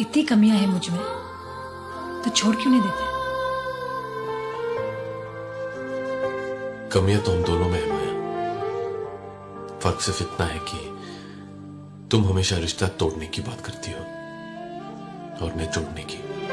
इतनी कमियाँ हैं मुझमें तो छोड़ क्यों नहीं देते? कमियाँ तो हम दोनों में है, माया। फ़र्क सिर्फ़ इतना है कि तुम हमेशा रिश्ता तोड़ने की बात करती हो और मैं जोड़ने की।